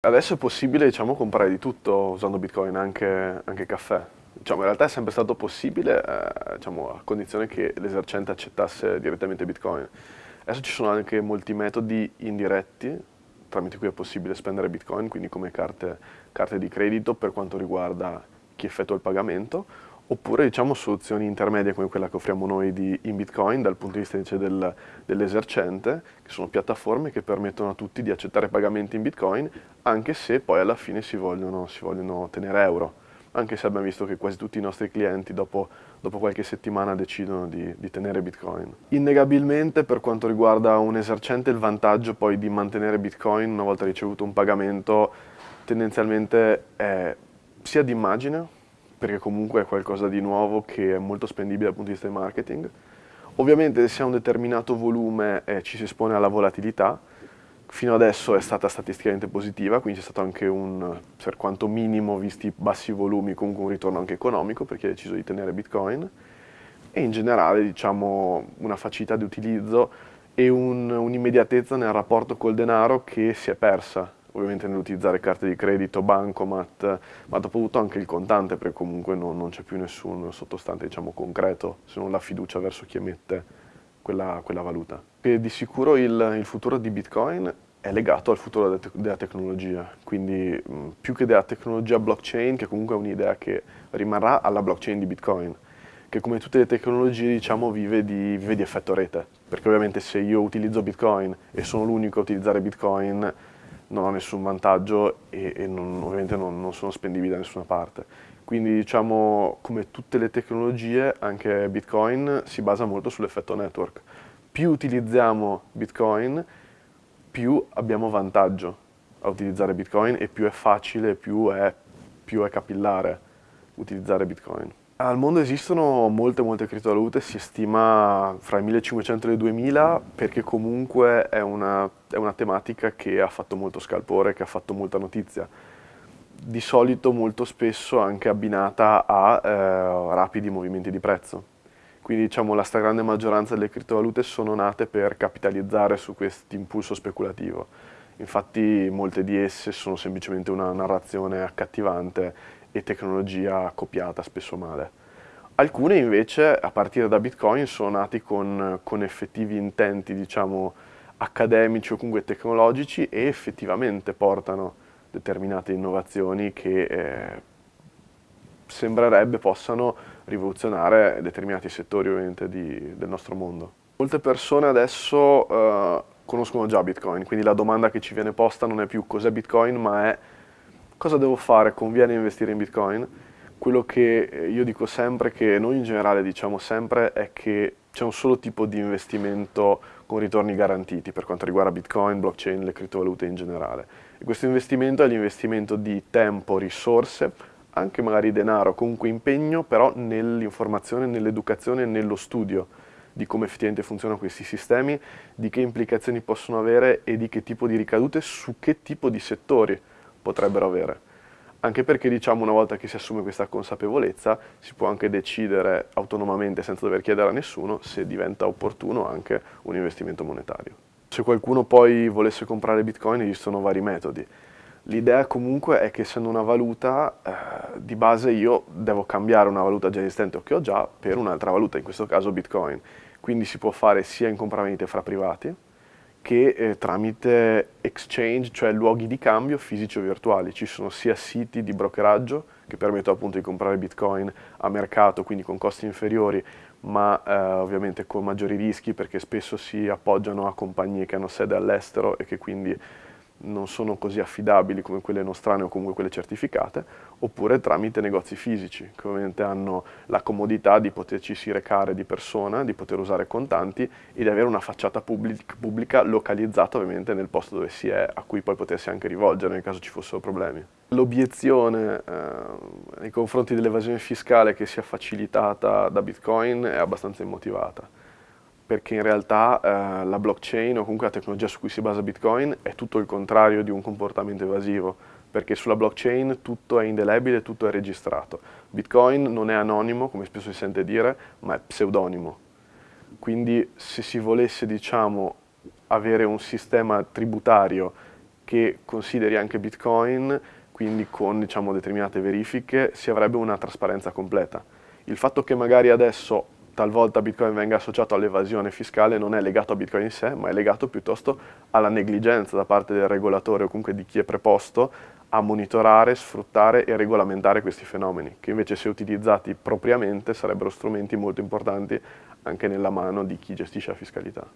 Adesso è possibile diciamo, comprare di tutto usando Bitcoin, anche, anche caffè. Diciamo, in realtà è sempre stato possibile eh, diciamo, a condizione che l'esercente accettasse direttamente Bitcoin. Adesso ci sono anche molti metodi indiretti tramite cui è possibile spendere Bitcoin, quindi come carte, carte di credito per quanto riguarda chi effettua il pagamento, oppure diciamo soluzioni intermedie come quella che offriamo noi di, in Bitcoin dal punto di vista del, dell'esercente, che sono piattaforme che permettono a tutti di accettare pagamenti in Bitcoin, anche se poi alla fine si vogliono, si vogliono tenere euro, anche se abbiamo visto che quasi tutti i nostri clienti dopo, dopo qualche settimana decidono di, di, tenere Bitcoin. Innegabilmente per quanto riguarda un esercente il vantaggio poi di mantenere Bitcoin una volta ricevuto un pagamento tendenzialmente è sia di immagine, perché comunque è qualcosa di nuovo che è molto spendibile dal punto di vista del marketing. Ovviamente se ha un determinato volume eh, ci si espone alla volatilità, fino adesso è stata statisticamente positiva, quindi c'è stato anche un, per quanto minimo, visti bassi volumi, comunque un ritorno anche economico per chi ha deciso di tenere Bitcoin. E in generale diciamo una facilità di utilizzo e un'immediatezza un nel rapporto col denaro che si è persa ovviamente nell'utilizzare carte di credito, bancomat, ma dopo tutto anche il contante, perché comunque non, non c'è più nessun sottostante diciamo, concreto, se non la fiducia verso chi emette quella, quella valuta. E di sicuro il, il, futuro di Bitcoin è legato al futuro della, della tecnologia, quindi mh, più che della tecnologia blockchain, che comunque è un'idea che rimarrà alla blockchain di Bitcoin, che come tutte le tecnologie diciamo vive di, vive di effetto rete, perché ovviamente se io utilizzo Bitcoin e sono l'unico a utilizzare Bitcoin, non ho nessun vantaggio e, e non, ovviamente non, non, sono spendibili da nessuna parte. Quindi diciamo come tutte le tecnologie anche Bitcoin si basa molto sull'effetto network. Più utilizziamo Bitcoin più abbiamo vantaggio a utilizzare Bitcoin e più è facile, più è, più è capillare utilizzare Bitcoin. Al mondo esistono molte molte criptovalute, si stima fra i 1500 e i 2000 perché comunque è una, è una, tematica che ha fatto molto scalpore, che ha fatto molta notizia. Di solito molto spesso anche abbinata a eh, rapidi movimenti di prezzo. Quindi diciamo la stragrande maggioranza delle criptovalute sono nate per capitalizzare su questo impulso speculativo. Infatti molte di esse sono semplicemente una narrazione accattivante e tecnologia copiata spesso male. Alcune invece, a partire da Bitcoin, sono nati con, con effettivi intenti, diciamo, accademici o comunque tecnologici e effettivamente portano determinate innovazioni che eh, sembrerebbe possano rivoluzionare determinati settori ovviamente di, del nostro mondo. Molte persone adesso eh, conoscono già Bitcoin, quindi la domanda che ci viene posta non è più cos'è Bitcoin, ma è Cosa devo fare? Conviene investire in Bitcoin? Quello che eh, io dico sempre, che noi in generale diciamo sempre, è che c'è un solo tipo di investimento con ritorni garantiti per quanto riguarda Bitcoin, blockchain, le criptovalute in generale. E questo investimento è l'investimento di tempo, risorse, anche magari denaro, comunque impegno, però nell'informazione, nell'educazione, nello studio di come effettivamente funzionano questi sistemi, di che implicazioni possono avere e di che tipo di ricadute su che tipo di settori potrebbero avere. Anche perché diciamo una volta che si assume questa consapevolezza si può anche decidere autonomamente senza dover chiedere a nessuno se diventa opportuno anche un investimento monetario. Se qualcuno poi volesse comprare bitcoin esistono vari metodi. L'idea comunque è che essendo una valuta, eh, di base io devo cambiare una valuta già esistente o che ho già per un'altra valuta, in questo caso bitcoin. Quindi si può fare sia in compravendite fra privati, che eh, tramite exchange, cioè luoghi di cambio fisici o virtuali. Ci sono sia siti di brokeraggio che permettono appunto di comprare bitcoin a mercato, quindi con costi inferiori, ma eh, ovviamente con maggiori rischi perché spesso si appoggiano a compagnie che hanno sede all'estero e che quindi non sono così affidabili come quelle nostrane o comunque quelle certificate, oppure tramite negozi fisici, che ovviamente hanno la comodità di poterci recare di persona, di poter usare contanti e di avere una facciata pubblic pubblica localizzata ovviamente nel posto dove si è, a cui poi potersi anche rivolgere nel caso ci fossero problemi. L'obiezione eh, nei confronti dell'evasione fiscale che sia facilitata da Bitcoin è abbastanza immotivata perché in realtà eh, la blockchain o comunque la tecnologia su cui si basa Bitcoin è tutto il contrario di un comportamento evasivo, perché sulla blockchain tutto è indelebile, tutto è registrato. Bitcoin non è anonimo, come spesso si sente dire, ma è pseudonimo. Quindi se si volesse, diciamo, avere un sistema tributario che consideri anche Bitcoin, quindi con diciamo, determinate verifiche, si avrebbe una trasparenza completa. Il fatto che magari adesso talvolta Bitcoin venga associato all'evasione fiscale non è legato a Bitcoin in sé, ma è legato piuttosto alla negligenza da parte del regolatore o comunque di chi è preposto a monitorare, sfruttare e regolamentare questi fenomeni, che invece se utilizzati propriamente sarebbero strumenti molto importanti anche nella mano di chi gestisce la fiscalità.